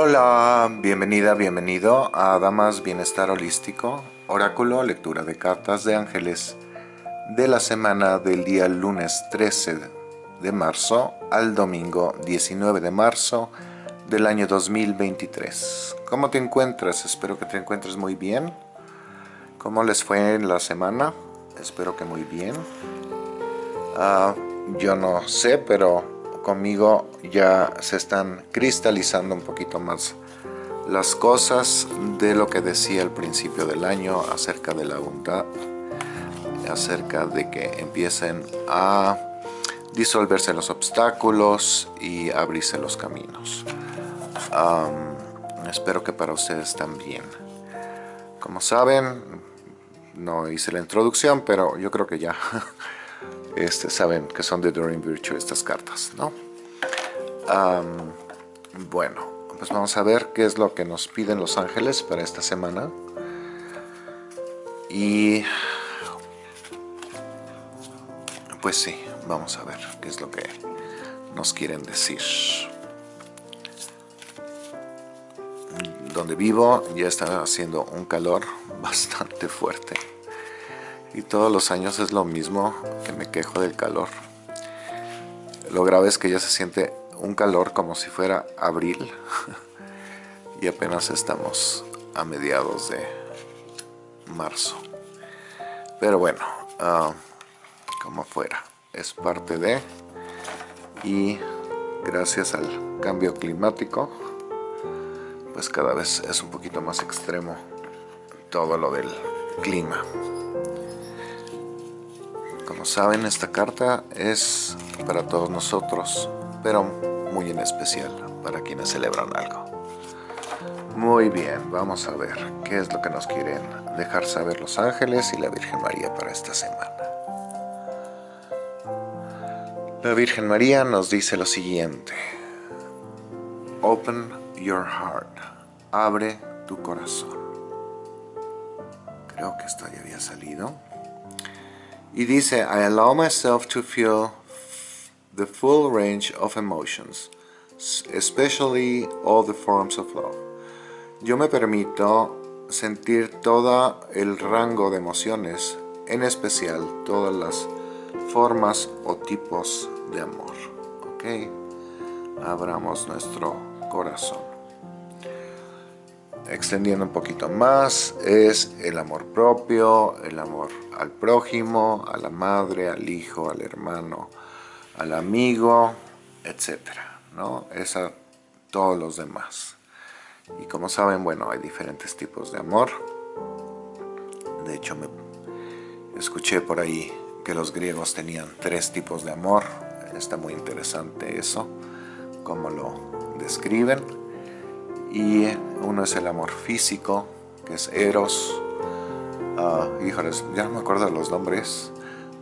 Hola, bienvenida, bienvenido a Damas Bienestar Holístico, Oráculo, lectura de cartas de ángeles de la semana del día lunes 13 de marzo al domingo 19 de marzo del año 2023. ¿Cómo te encuentras? Espero que te encuentres muy bien. ¿Cómo les fue en la semana? Espero que muy bien. Ah, yo no sé, pero conmigo ya se están cristalizando un poquito más las cosas de lo que decía al principio del año acerca de la bondad, acerca de que empiecen a disolverse los obstáculos y abrirse los caminos. espero que para ustedes también. Como saben, no hice la introducción, pero yo creo que ya este, saben que son de Doreen Virtue estas cartas, ¿no? bueno, pues vamos a ver qué es lo que nos piden los ángeles para esta semana. Y pues sí, vamos a ver qué es lo que nos quieren decir. Donde vivo ya está haciendo un calor bastante fuerte. Y todos los años es lo mismo que me quejo del calor. Lo grave es que ya se siente un calor como si fuera abril y apenas estamos a mediados de marzo. Pero bueno, ah, como fuera, es parte de y gracias al cambio climático pues cada vez es un poquito más extremo todo lo del clima. Como saben, esta carta es para todos nosotros, pero muy en especial para quienes celebran algo. Muy bien, vamos a ver qué es lo que nos quieren dejar saber los ángeles y la Virgen María para esta semana. La Virgen María nos dice lo siguiente. Open your heart. Abre tu corazón. Creo que esto ya había salido. Y dice, I allow myself to feel the full range of emotions, especially all the forms of love. Yo me permito sentir todo el rango de emociones, en especial todas las formas o tipos de amor. ¿Ok? Abramos nuestro corazón extendiendo un poquito más, es el amor propio, el amor al prójimo, a la madre, al hijo, al hermano, al amigo, etcétera, ¿no? Es a todos los demás. Y como saben, bueno, hay diferentes tipos de amor. De hecho, me escuché por ahí que los griegos tenían tres tipos de amor. Está muy interesante eso, cómo lo describen y uno es el amor físico, que es Eros. Uh, híjoles, ya no me acuerdo los nombres,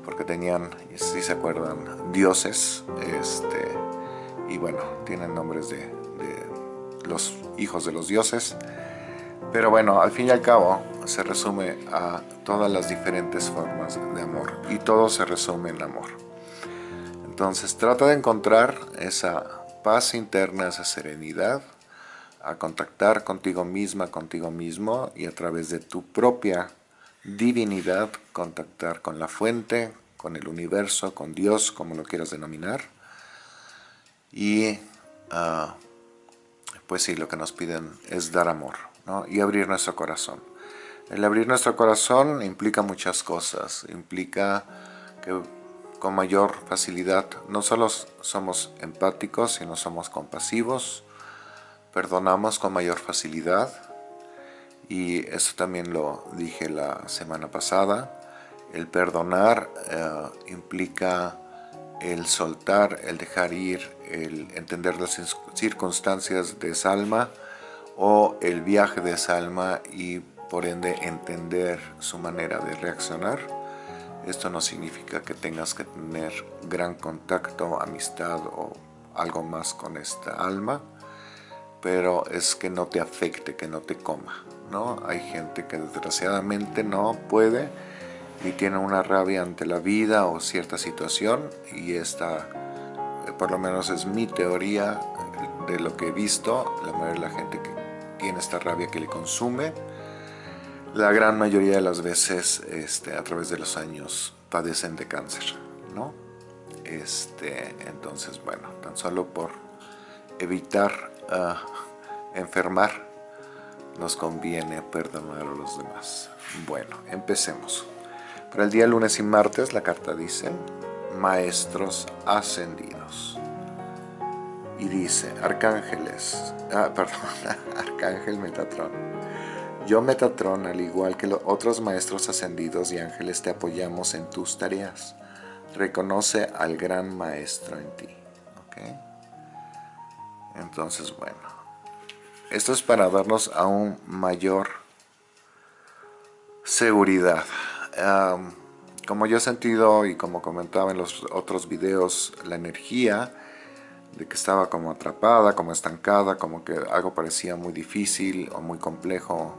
porque tenían, si se acuerdan, dioses, este, y bueno, tienen nombres de, de los hijos de los dioses. Pero bueno, al fin y al cabo se resume a todas las diferentes formas de amor y todo se resume en amor. Entonces trata de encontrar esa paz interna, esa serenidad a contactar contigo misma, contigo mismo y a través de tu propia divinidad contactar con la fuente, con el universo, con Dios, como lo quieras denominar. Y ah, pues sí, lo que nos piden es dar amor y abrir nuestro corazón. El abrir nuestro corazón implica muchas cosas, implica que con mayor facilidad no solo somos empáticos, sino somos compasivos, perdonamos con mayor facilidad y eso también lo dije la semana pasada. El perdonar eh, implica el soltar, el dejar ir, el entender las circunstancias de esa alma o el viaje de esa alma y por ende entender su manera de reaccionar. Esto no significa que tengas que tener gran contacto, amistad o algo más con esta alma pero es que no te afecte, que no te coma, ¿no? Hay gente que desgraciadamente no puede y tiene una rabia ante la vida o cierta situación y esta, por lo menos es mi teoría, de lo que he visto, la mayoría de la gente que tiene esta rabia que le consume, la gran mayoría de las veces este, a través de los años padecen de cáncer, ¿no? Este, entonces, bueno, tan solo por evitar ah, enfermar, nos conviene perdonar a los demás. Bueno, empecemos. Para el día lunes y martes la carta dice, maestros ascendidos. Y dice, arcángeles, ah, perdón, arcángel Metatrón. Yo Metatrón, al igual que los otros maestros ascendidos y ángeles, te apoyamos en tus tareas. Reconoce al gran maestro en ti. Entonces, bueno, esto es para darnos aún mayor seguridad. como yo he sentido y como comentaba en los otros videos, la energía de que estaba como atrapada, como estancada, como que algo parecía muy difícil o muy complejo.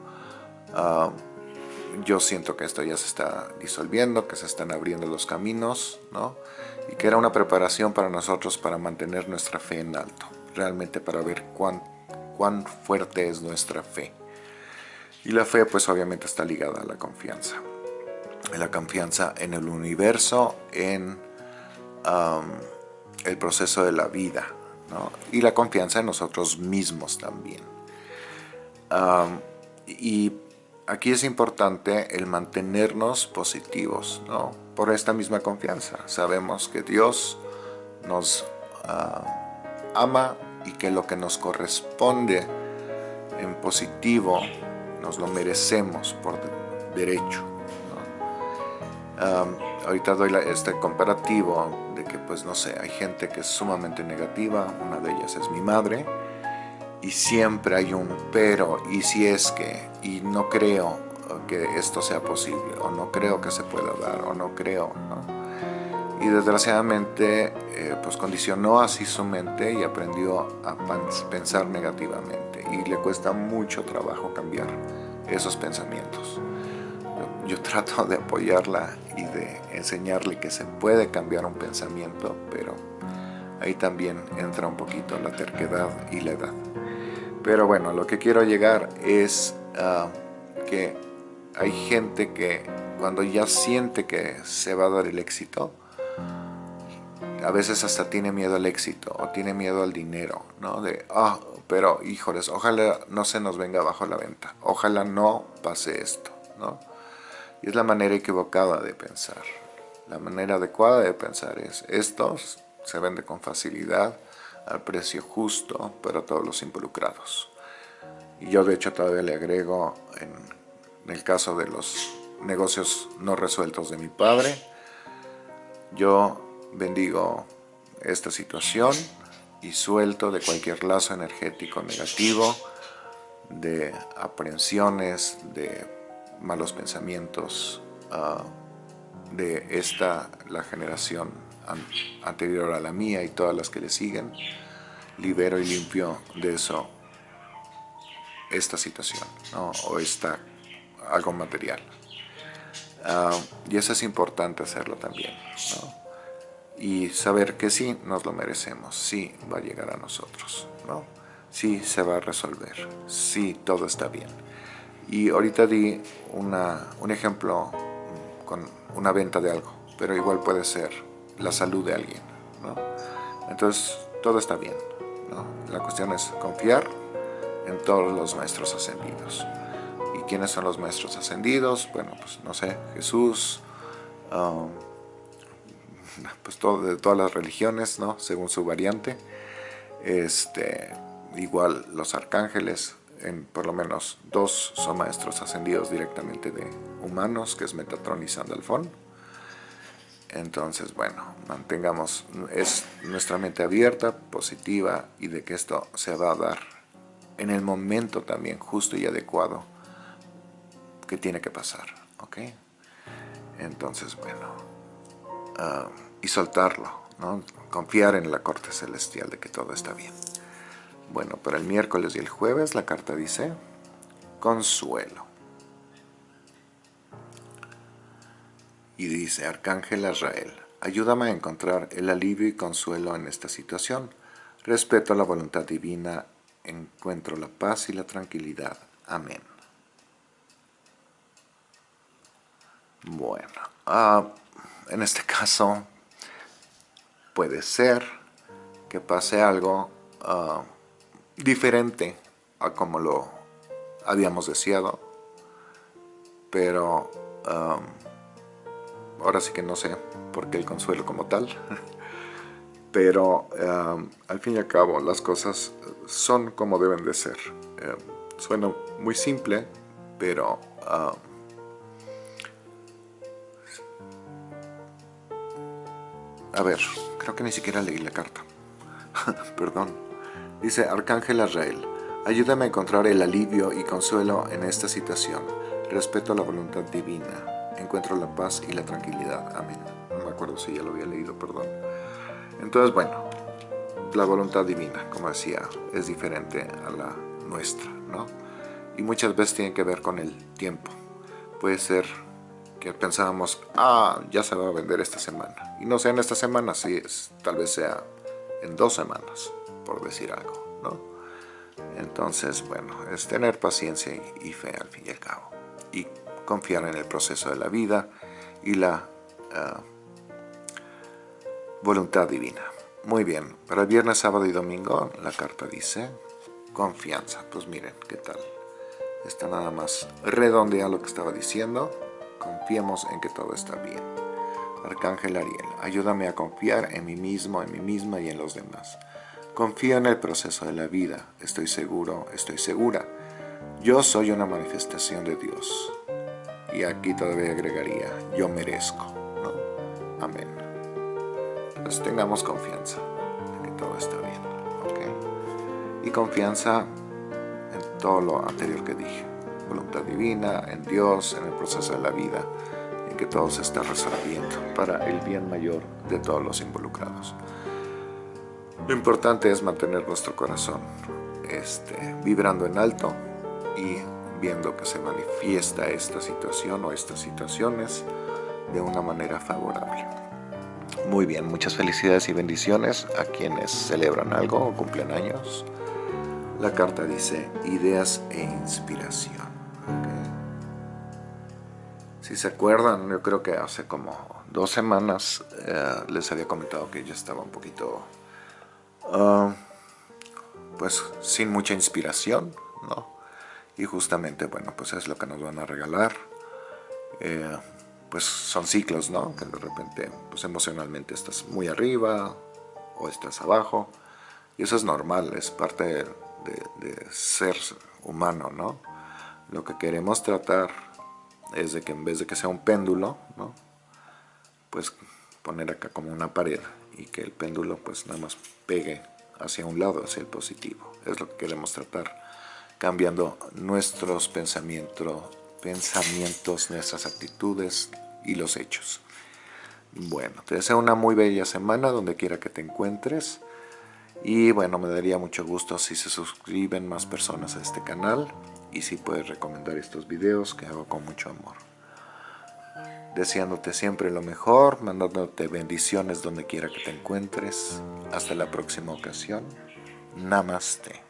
yo siento que esto ya se está disolviendo, que se están abriendo los caminos, ¿no? Y que era una preparación para nosotros para mantener nuestra fe en alto, realmente para ver cuán, cuán fuerte es nuestra fe. Y la fe pues obviamente está ligada a la confianza. La confianza en el universo, en el proceso de la vida y la confianza en nosotros mismos también. y aquí es importante el mantenernos positivos por esta misma confianza. Sabemos que Dios nos ama y que lo que nos corresponde en positivo nos lo merecemos por derecho. ahorita doy este comparativo de que pues no sé, hay gente que es sumamente negativa, una de ellas es mi madre, y siempre hay un pero, y si es que, y no creo que esto sea posible, o no creo que se pueda dar, o no creo, Y desgraciadamente eh, pues condicionó así su mente y aprendió a pensar negativamente, y le cuesta mucho trabajo cambiar esos pensamientos yo trato de apoyarla y de enseñarle que se puede cambiar un pensamiento, pero ahí también entra un poquito la terquedad y la edad. Pero bueno, lo que quiero llegar es ah, que hay gente que cuando ya siente que se va a dar el éxito, a veces hasta tiene miedo al éxito o tiene miedo al dinero, ¿no? De, ah, pero híjoles, ojalá no se nos venga abajo la venta, ojalá no pase esto, ¿no? Y es la manera equivocada de pensar. La manera adecuada de pensar es, estos se vende con facilidad, al precio justo para todos los involucrados. Y yo de hecho todavía le agrego, en, el caso de los negocios no resueltos de mi padre, yo bendigo esta situación y suelto de cualquier lazo energético negativo, de aprensiones, de malos pensamientos ah, de esta, la generación anterior a la mía y todas las que le siguen, libero y limpio de eso esta situación o esta, algo material. Ah, y eso es importante hacerlo también. Y saber que sí, nos lo merecemos, sí va a llegar a nosotros, ¿no? sí se va a resolver, sí todo está bien. Y ahorita di un ejemplo con una venta de algo, pero igual puede ser la salud de alguien. Entonces, todo está bien. La cuestión es confiar en todos los maestros ascendidos. ¿Y quiénes son los maestros ascendidos? Bueno, pues no sé, Jesús, um, pues todo, de todas las religiones, ¿no? Según su variante. Este, igual los arcángeles, en por lo menos dos son maestros ascendidos directamente de humanos, que es Metatron y Sandalfón. Entonces, bueno, mantengamos es nuestra mente abierta, positiva y de que esto se va a dar en el momento también justo y adecuado que tiene que pasar, ¿ok? Entonces, bueno, ah, y soltarlo, ¿no? Confiar en la corte celestial de que todo está bien. Bueno, para el miércoles y el jueves la carta dice consuelo. Y dice, Arcángel Azrael, ayúdame a encontrar el alivio y consuelo en esta situación. Respeto la voluntad divina, encuentro la paz y la tranquilidad. Amén. Bueno, ah, en este caso puede ser que pase algo ah, diferente a como lo habíamos deseado, pero ah, ahora sí que no sé por qué el consuelo como tal, pero al fin y al cabo las cosas son como deben de ser. Eh, suena muy simple, pero A ver, creo que ni siquiera leí la carta. Perdón. Dice Arcángel Azrael, ayúdame a encontrar el alivio y consuelo en esta situación. Respeto la voluntad divina. Encuentro la paz y la tranquilidad. Amén. No me acuerdo si ya lo había leído, perdón. Entonces, bueno, la voluntad divina, como decía, es diferente a la nuestra, ¿no? Y muchas veces tiene que ver con el tiempo. Puede ser pensábamos, ah, ya se va a vender esta semana. Y no sea en esta semana, sí, es, tal vez sea en dos semanas, por decir algo, ¿no? Entonces, bueno, es tener paciencia y, fe al fin y al cabo. Y confiar en el proceso de la vida y la ah, voluntad divina. Muy bien, para el viernes, sábado y domingo la carta dice confianza. Pues miren, ¿qué tal? Está nada más redondea lo que estaba diciendo confiemos en que todo está bien. Arcángel Ariel, ayúdame a confiar en mí mismo, en mí misma y en los demás. Confío en el proceso de la vida, estoy seguro, estoy segura. Yo soy una manifestación de Dios. Y aquí todavía agregaría, yo merezco. ¿no? Amén. Pues tengamos confianza en que todo está bien. Y confianza en todo lo anterior que dije voluntad divina, en Dios, en el proceso de la vida, en que todo se está resolviendo para el bien mayor de todos los involucrados. Lo importante es mantener nuestro corazón este, vibrando en alto y viendo que se manifiesta esta situación o estas situaciones de una manera favorable. Muy bien, muchas felicidades y bendiciones a quienes celebran algo o cumplen años. La carta dice ideas e inspiración. Si se acuerdan, yo creo que hace como dos semanas eh, les había comentado que yo estaba un poquito, ah, pues sin mucha inspiración, ¿no? Y justamente, bueno, pues es lo que nos van a regalar. Eh, pues son ciclos, ¿no? Que de repente, pues emocionalmente estás muy arriba o estás abajo. Y eso es normal, es parte de, de ser humano, ¿no? Lo que queremos tratar es de que en vez de que sea un péndulo, ¿no? pues poner acá como una pared y que el péndulo pues nada más pegue hacia un lado, hacia el positivo. Es lo que queremos tratar, cambiando nuestros pensamientos, pensamientos, nuestras actitudes y los hechos. Bueno, te deseo una muy bella semana donde quiera que te encuentres. Y bueno, me daría mucho gusto si se suscriben más personas a este canal y si puedes recomendar estos videos que hago con mucho amor. Deseándote siempre lo mejor, mandándote bendiciones donde quiera que te encuentres. Hasta la próxima ocasión. Namaste.